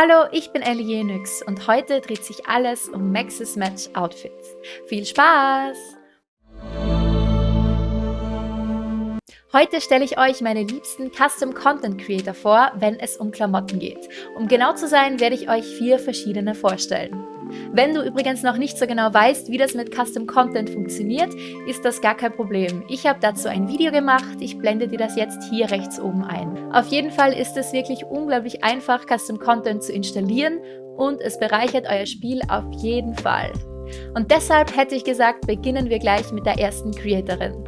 Hallo, ich bin Ellie Jenix und heute dreht sich alles um Maxis Match Outfits. Viel Spaß! Heute stelle ich euch meine liebsten Custom Content Creator vor, wenn es um Klamotten geht. Um genau zu sein, werde ich euch vier verschiedene vorstellen. Wenn du übrigens noch nicht so genau weißt, wie das mit Custom Content funktioniert, ist das gar kein Problem. Ich habe dazu ein Video gemacht, ich blende dir das jetzt hier rechts oben ein. Auf jeden Fall ist es wirklich unglaublich einfach, Custom Content zu installieren und es bereichert euer Spiel auf jeden Fall. Und deshalb hätte ich gesagt, beginnen wir gleich mit der ersten Creatorin.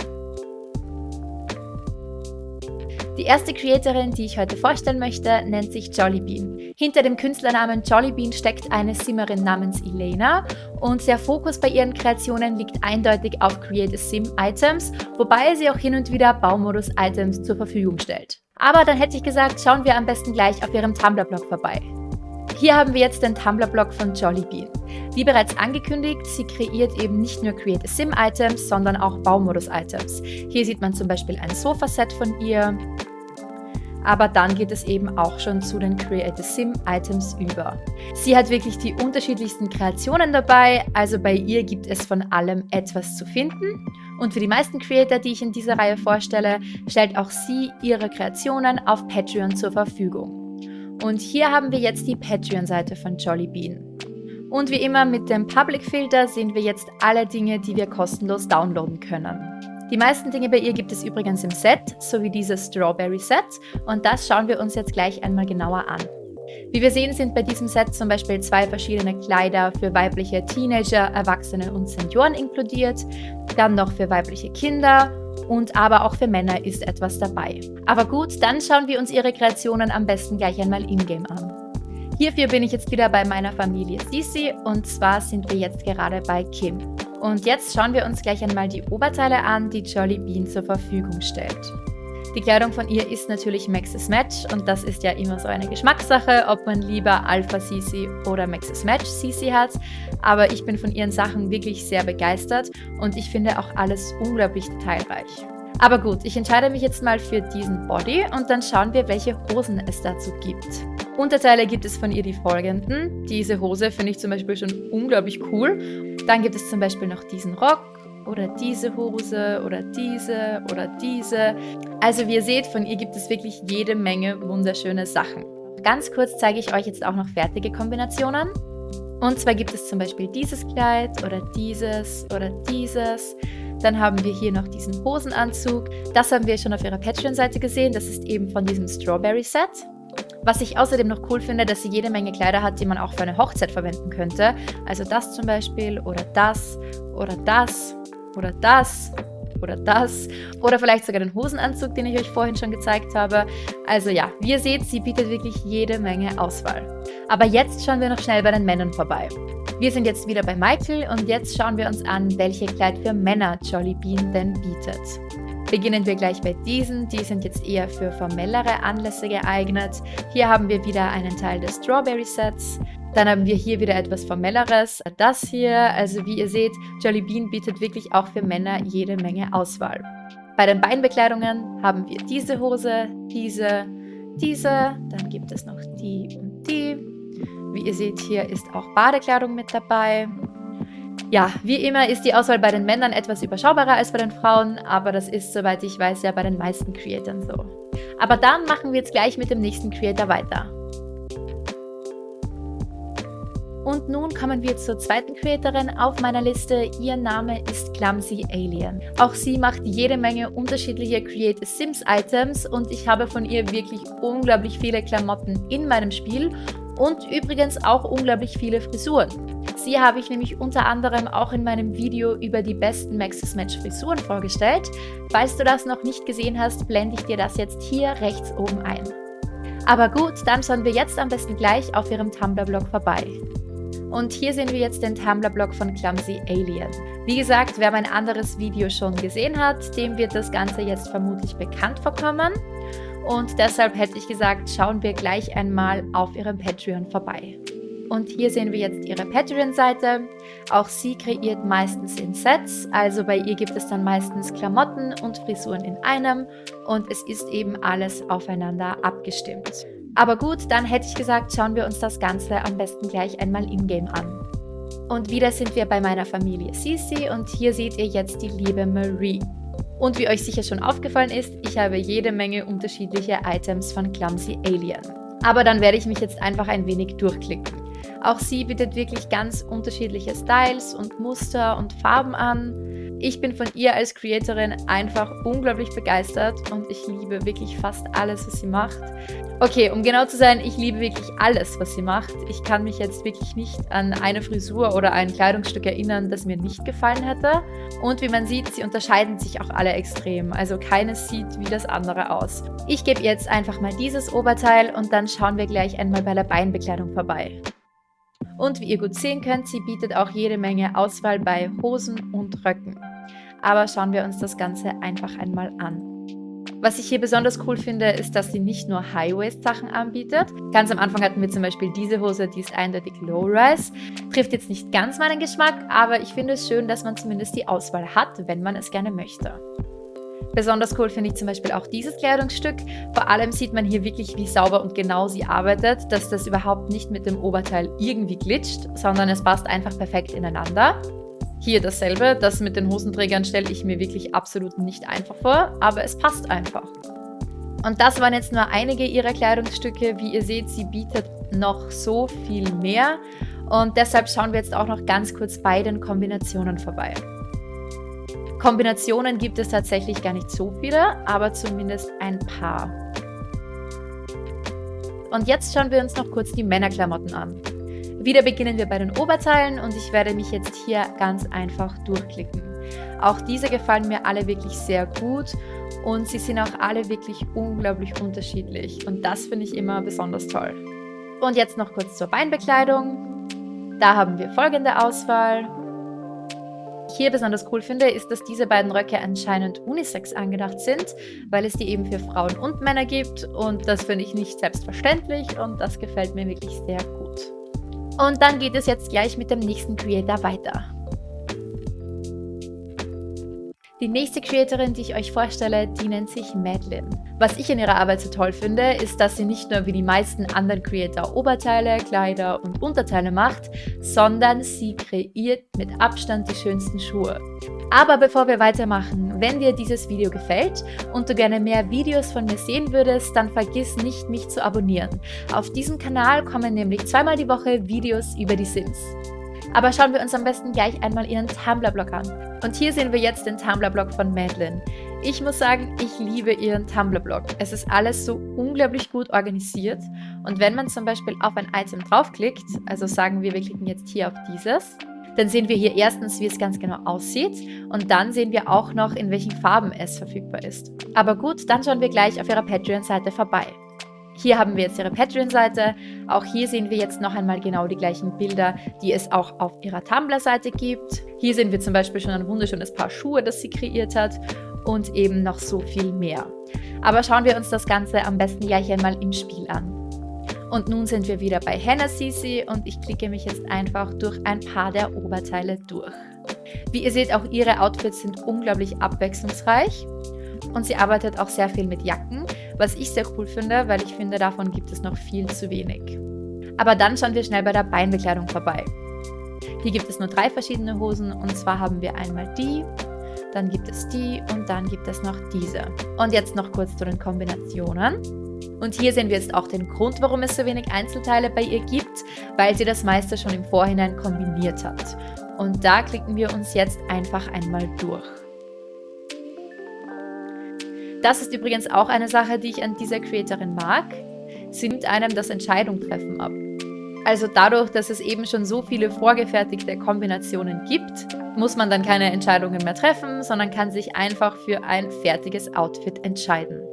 Die erste Creatorin, die ich heute vorstellen möchte, nennt sich Jollybean. Hinter dem Künstlernamen Jollybean steckt eine Simmerin namens Elena und der Fokus bei ihren Kreationen liegt eindeutig auf Create a Sim Items, wobei sie auch hin und wieder Baumodus Items zur Verfügung stellt. Aber dann hätte ich gesagt, schauen wir am besten gleich auf ihrem Tumblr-Blog vorbei. Hier haben wir jetzt den Tumblr-Blog von Jollybean. Wie bereits angekündigt, sie kreiert eben nicht nur Create a Sim Items, sondern auch Baumodus Items. Hier sieht man zum Beispiel ein Sofaset von ihr, aber dann geht es eben auch schon zu den Create a Sim Items über. Sie hat wirklich die unterschiedlichsten Kreationen dabei, also bei ihr gibt es von allem etwas zu finden. Und für die meisten Creator, die ich in dieser Reihe vorstelle, stellt auch sie ihre Kreationen auf Patreon zur Verfügung. Und hier haben wir jetzt die Patreon-Seite von Jollybean. Und wie immer mit dem Public-Filter sehen wir jetzt alle Dinge, die wir kostenlos downloaden können. Die meisten Dinge bei ihr gibt es übrigens im Set, sowie dieses Strawberry Set und das schauen wir uns jetzt gleich einmal genauer an. Wie wir sehen, sind bei diesem Set zum Beispiel zwei verschiedene Kleider für weibliche Teenager, Erwachsene und Senioren inkludiert, dann noch für weibliche Kinder und aber auch für Männer ist etwas dabei. Aber gut, dann schauen wir uns ihre Kreationen am besten gleich einmal in-game an. Hierfür bin ich jetzt wieder bei meiner Familie Sisi und zwar sind wir jetzt gerade bei Kim. Und jetzt schauen wir uns gleich einmal die Oberteile an, die Jolly Bean zur Verfügung stellt. Die Kleidung von ihr ist natürlich Maxis Match und das ist ja immer so eine Geschmackssache, ob man lieber Alpha CC oder Maxis Match CC hat. Aber ich bin von ihren Sachen wirklich sehr begeistert und ich finde auch alles unglaublich detailreich. Aber gut, ich entscheide mich jetzt mal für diesen Body und dann schauen wir, welche Hosen es dazu gibt. Unterteile gibt es von ihr die folgenden. Diese Hose finde ich zum Beispiel schon unglaublich cool. Dann gibt es zum Beispiel noch diesen Rock oder diese Hose oder diese oder diese. Also wie ihr seht, von ihr gibt es wirklich jede Menge wunderschöne Sachen. Ganz kurz zeige ich euch jetzt auch noch fertige Kombinationen. Und zwar gibt es zum Beispiel dieses Kleid oder dieses oder dieses. Dann haben wir hier noch diesen Hosenanzug. Das haben wir schon auf ihrer Patreon-Seite gesehen. Das ist eben von diesem Strawberry-Set. Was ich außerdem noch cool finde, dass sie jede Menge Kleider hat, die man auch für eine Hochzeit verwenden könnte. Also das zum Beispiel oder das oder das oder das oder das oder vielleicht sogar den Hosenanzug, den ich euch vorhin schon gezeigt habe. Also ja, wie ihr seht, sie bietet wirklich jede Menge Auswahl. Aber jetzt schauen wir noch schnell bei den Männern vorbei. Wir sind jetzt wieder bei Michael und jetzt schauen wir uns an, welche Kleid für Männer Jolly Bean denn bietet. Beginnen wir gleich bei diesen, die sind jetzt eher für formellere Anlässe geeignet. Hier haben wir wieder einen Teil des Strawberry Sets. Dann haben wir hier wieder etwas Formelleres. Das hier, also wie ihr seht, Jolly Bean bietet wirklich auch für Männer jede Menge Auswahl. Bei den Beinbekleidungen haben wir diese Hose, diese, diese, dann gibt es noch die und die. Wie ihr seht, hier ist auch Badekleidung mit dabei. Ja, wie immer ist die Auswahl bei den Männern etwas überschaubarer als bei den Frauen, aber das ist, soweit ich weiß, ja bei den meisten Creatoren so. Aber dann machen wir jetzt gleich mit dem nächsten Creator weiter. Und nun kommen wir zur zweiten Creatorin auf meiner Liste. Ihr Name ist Clumsy Alien. Auch sie macht jede Menge unterschiedliche Create Sims Items und ich habe von ihr wirklich unglaublich viele Klamotten in meinem Spiel und übrigens auch unglaublich viele Frisuren. Sie habe ich nämlich unter anderem auch in meinem Video über die besten Maxis Match Frisuren vorgestellt. Falls du das noch nicht gesehen hast, blende ich dir das jetzt hier rechts oben ein. Aber gut, dann schauen wir jetzt am besten gleich auf ihrem Tumblr-Blog vorbei. Und hier sehen wir jetzt den Tumblr-Blog von Clumsy Alien. Wie gesagt, wer mein anderes Video schon gesehen hat, dem wird das Ganze jetzt vermutlich bekannt vorkommen. Und deshalb hätte ich gesagt, schauen wir gleich einmal auf ihrem Patreon vorbei. Und hier sehen wir jetzt ihre Patreon-Seite. Auch sie kreiert meistens in Sets, also bei ihr gibt es dann meistens Klamotten und Frisuren in einem und es ist eben alles aufeinander abgestimmt. Aber gut, dann hätte ich gesagt, schauen wir uns das Ganze am besten gleich einmal in-game an. Und wieder sind wir bei meiner Familie Sisi und hier seht ihr jetzt die liebe Marie. Und wie euch sicher schon aufgefallen ist, ich habe jede Menge unterschiedliche Items von Clumsy Alien. Aber dann werde ich mich jetzt einfach ein wenig durchklicken. Auch sie bietet wirklich ganz unterschiedliche Styles und Muster und Farben an. Ich bin von ihr als Creatorin einfach unglaublich begeistert und ich liebe wirklich fast alles, was sie macht. Okay, um genau zu sein, ich liebe wirklich alles, was sie macht. Ich kann mich jetzt wirklich nicht an eine Frisur oder ein Kleidungsstück erinnern, das mir nicht gefallen hätte. Und wie man sieht, sie unterscheiden sich auch alle extrem. Also keines sieht wie das andere aus. Ich gebe jetzt einfach mal dieses Oberteil und dann schauen wir gleich einmal bei der Beinbekleidung vorbei. Und wie ihr gut sehen könnt, sie bietet auch jede Menge Auswahl bei Hosen und Röcken. Aber schauen wir uns das Ganze einfach einmal an. Was ich hier besonders cool finde, ist, dass sie nicht nur High-Waist-Sachen anbietet. Ganz am Anfang hatten wir zum Beispiel diese Hose, die ist eindeutig Low-Rise. Trifft jetzt nicht ganz meinen Geschmack, aber ich finde es schön, dass man zumindest die Auswahl hat, wenn man es gerne möchte. Besonders cool finde ich zum Beispiel auch dieses Kleidungsstück. Vor allem sieht man hier wirklich, wie sauber und genau sie arbeitet, dass das überhaupt nicht mit dem Oberteil irgendwie glitscht, sondern es passt einfach perfekt ineinander. Hier dasselbe, das mit den Hosenträgern stelle ich mir wirklich absolut nicht einfach vor, aber es passt einfach. Und das waren jetzt nur einige ihrer Kleidungsstücke. Wie ihr seht, sie bietet noch so viel mehr. Und deshalb schauen wir jetzt auch noch ganz kurz bei den Kombinationen vorbei. Kombinationen gibt es tatsächlich gar nicht so viele, aber zumindest ein paar. Und jetzt schauen wir uns noch kurz die Männerklamotten an. Wieder beginnen wir bei den Oberteilen und ich werde mich jetzt hier ganz einfach durchklicken. Auch diese gefallen mir alle wirklich sehr gut und sie sind auch alle wirklich unglaublich unterschiedlich und das finde ich immer besonders toll. Und jetzt noch kurz zur Beinbekleidung. Da haben wir folgende Auswahl hier besonders cool finde, ist, dass diese beiden Röcke anscheinend unisex angedacht sind, weil es die eben für Frauen und Männer gibt und das finde ich nicht selbstverständlich und das gefällt mir wirklich sehr gut. Und dann geht es jetzt gleich mit dem nächsten Creator weiter. Die nächste Creatorin, die ich euch vorstelle, die nennt sich Madeline. Was ich in ihrer Arbeit so toll finde, ist, dass sie nicht nur wie die meisten anderen Creator Oberteile, Kleider und Unterteile macht, sondern sie kreiert mit Abstand die schönsten Schuhe. Aber bevor wir weitermachen, wenn dir dieses Video gefällt und du gerne mehr Videos von mir sehen würdest, dann vergiss nicht, mich zu abonnieren. Auf diesem Kanal kommen nämlich zweimal die Woche Videos über die Sims. Aber schauen wir uns am besten gleich einmal ihren Tumblr-Blog an. Und hier sehen wir jetzt den Tumblr-Blog von Madeline. Ich muss sagen, ich liebe ihren Tumblr-Blog. Es ist alles so unglaublich gut organisiert. Und wenn man zum Beispiel auf ein Item draufklickt, also sagen wir, wir klicken jetzt hier auf dieses, dann sehen wir hier erstens, wie es ganz genau aussieht und dann sehen wir auch noch, in welchen Farben es verfügbar ist. Aber gut, dann schauen wir gleich auf ihrer Patreon-Seite vorbei. Hier haben wir jetzt ihre Patreon-Seite. Auch hier sehen wir jetzt noch einmal genau die gleichen Bilder, die es auch auf ihrer Tumblr-Seite gibt. Hier sehen wir zum Beispiel schon ein wunderschönes Paar Schuhe, das sie kreiert hat und eben noch so viel mehr. Aber schauen wir uns das Ganze am besten gleich einmal im Spiel an. Und nun sind wir wieder bei Hannah Sisi und ich klicke mich jetzt einfach durch ein paar der Oberteile durch. Wie ihr seht, auch ihre Outfits sind unglaublich abwechslungsreich und sie arbeitet auch sehr viel mit Jacken, was ich sehr cool finde, weil ich finde, davon gibt es noch viel zu wenig. Aber dann schauen wir schnell bei der Beinbekleidung vorbei. Hier gibt es nur drei verschiedene Hosen und zwar haben wir einmal die, dann gibt es die und dann gibt es noch diese. Und jetzt noch kurz zu den Kombinationen. Und hier sehen wir jetzt auch den Grund, warum es so wenig Einzelteile bei ihr gibt, weil sie das meiste schon im Vorhinein kombiniert hat. Und da klicken wir uns jetzt einfach einmal durch. Das ist übrigens auch eine Sache, die ich an dieser Creatorin mag. Sie nimmt einem das Entscheidung treffen ab. Also dadurch, dass es eben schon so viele vorgefertigte Kombinationen gibt, muss man dann keine Entscheidungen mehr treffen, sondern kann sich einfach für ein fertiges Outfit entscheiden.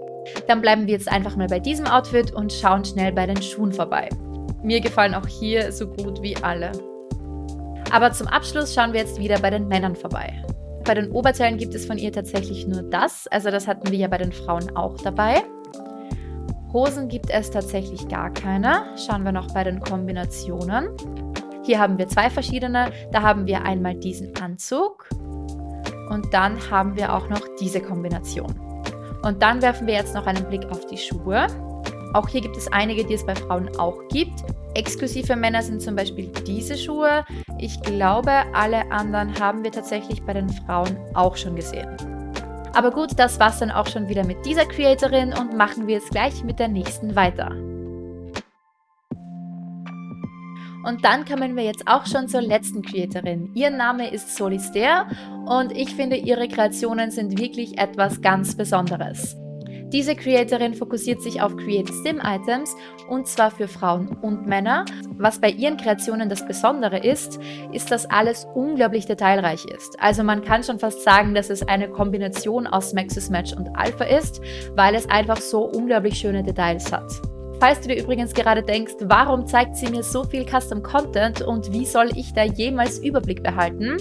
Dann bleiben wir jetzt einfach mal bei diesem Outfit und schauen schnell bei den Schuhen vorbei. Mir gefallen auch hier so gut wie alle. Aber zum Abschluss schauen wir jetzt wieder bei den Männern vorbei. Bei den Oberteilen gibt es von ihr tatsächlich nur das. Also das hatten wir ja bei den Frauen auch dabei. Hosen gibt es tatsächlich gar keine. Schauen wir noch bei den Kombinationen. Hier haben wir zwei verschiedene. Da haben wir einmal diesen Anzug und dann haben wir auch noch diese Kombination. Und dann werfen wir jetzt noch einen Blick auf die Schuhe. Auch hier gibt es einige, die es bei Frauen auch gibt. Exklusiv für Männer sind zum Beispiel diese Schuhe. Ich glaube, alle anderen haben wir tatsächlich bei den Frauen auch schon gesehen. Aber gut, das war's dann auch schon wieder mit dieser Creatorin und machen wir jetzt gleich mit der nächsten weiter. Und dann kommen wir jetzt auch schon zur letzten Creatorin. Ihr Name ist Solister und ich finde, ihre Kreationen sind wirklich etwas ganz Besonderes. Diese Creatorin fokussiert sich auf Create Sim Items und zwar für Frauen und Männer. Was bei ihren Kreationen das Besondere ist, ist, dass alles unglaublich detailreich ist. Also man kann schon fast sagen, dass es eine Kombination aus Maxis Match und Alpha ist, weil es einfach so unglaublich schöne Details hat. Falls du dir übrigens gerade denkst, warum zeigt sie mir so viel Custom Content und wie soll ich da jemals Überblick behalten,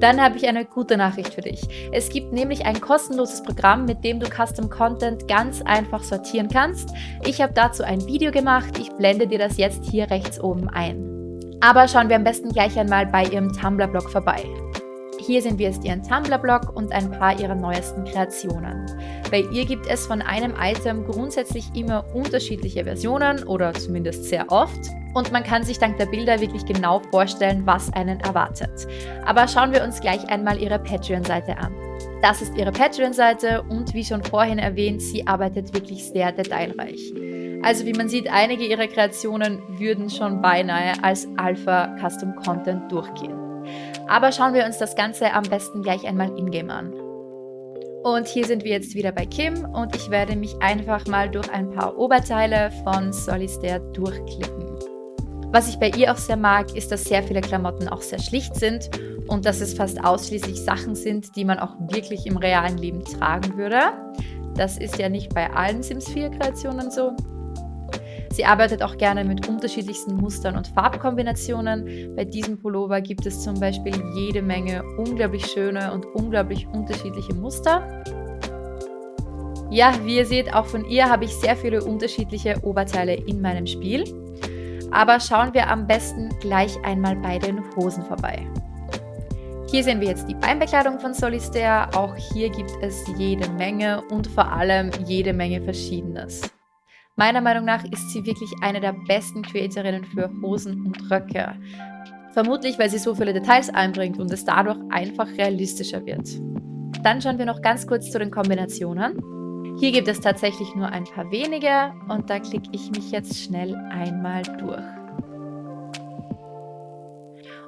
dann habe ich eine gute Nachricht für dich. Es gibt nämlich ein kostenloses Programm, mit dem du Custom Content ganz einfach sortieren kannst. Ich habe dazu ein Video gemacht, ich blende dir das jetzt hier rechts oben ein. Aber schauen wir am besten gleich einmal bei ihrem Tumblr-Blog vorbei. Hier sehen wir jetzt ihren Tumblr-Blog und ein paar ihrer neuesten Kreationen. Bei ihr gibt es von einem Item grundsätzlich immer unterschiedliche Versionen oder zumindest sehr oft und man kann sich dank der Bilder wirklich genau vorstellen, was einen erwartet. Aber schauen wir uns gleich einmal ihre Patreon-Seite an. Das ist ihre Patreon-Seite und wie schon vorhin erwähnt, sie arbeitet wirklich sehr detailreich. Also wie man sieht, einige ihrer Kreationen würden schon beinahe als Alpha Custom Content durchgehen. Aber schauen wir uns das Ganze am besten gleich einmal in-game an. Und hier sind wir jetzt wieder bei Kim und ich werde mich einfach mal durch ein paar Oberteile von Solistaire durchklicken. Was ich bei ihr auch sehr mag, ist, dass sehr viele Klamotten auch sehr schlicht sind und dass es fast ausschließlich Sachen sind, die man auch wirklich im realen Leben tragen würde. Das ist ja nicht bei allen Sims 4 Kreationen so. Sie arbeitet auch gerne mit unterschiedlichsten Mustern und Farbkombinationen. Bei diesem Pullover gibt es zum Beispiel jede Menge unglaublich schöne und unglaublich unterschiedliche Muster. Ja, wie ihr seht, auch von ihr habe ich sehr viele unterschiedliche Oberteile in meinem Spiel. Aber schauen wir am besten gleich einmal bei den Hosen vorbei. Hier sehen wir jetzt die Beinbekleidung von Solistaire. Auch hier gibt es jede Menge und vor allem jede Menge Verschiedenes. Meiner Meinung nach ist sie wirklich eine der besten Creatorinnen für Hosen und Röcke. Vermutlich, weil sie so viele Details einbringt und es dadurch einfach realistischer wird. Dann schauen wir noch ganz kurz zu den Kombinationen. Hier gibt es tatsächlich nur ein paar wenige und da klicke ich mich jetzt schnell einmal durch.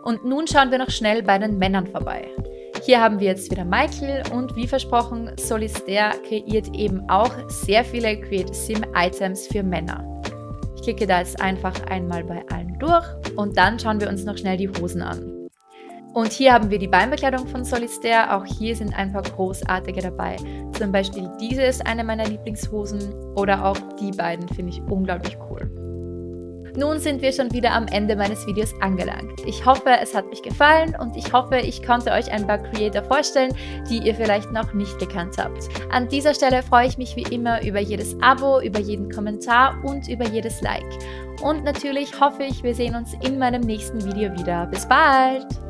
Und nun schauen wir noch schnell bei den Männern vorbei. Hier haben wir jetzt wieder Michael und wie versprochen, Solistaire kreiert eben auch sehr viele Create Sim Items für Männer. Ich klicke da jetzt einfach einmal bei allen durch und dann schauen wir uns noch schnell die Hosen an. Und hier haben wir die Beinbekleidung von Solistaire, auch hier sind ein paar großartige dabei. Zum Beispiel diese ist eine meiner Lieblingshosen oder auch die beiden finde ich unglaublich cool. Nun sind wir schon wieder am Ende meines Videos angelangt. Ich hoffe, es hat euch gefallen und ich hoffe, ich konnte euch ein paar Creator vorstellen, die ihr vielleicht noch nicht gekannt habt. An dieser Stelle freue ich mich wie immer über jedes Abo, über jeden Kommentar und über jedes Like. Und natürlich hoffe ich, wir sehen uns in meinem nächsten Video wieder. Bis bald!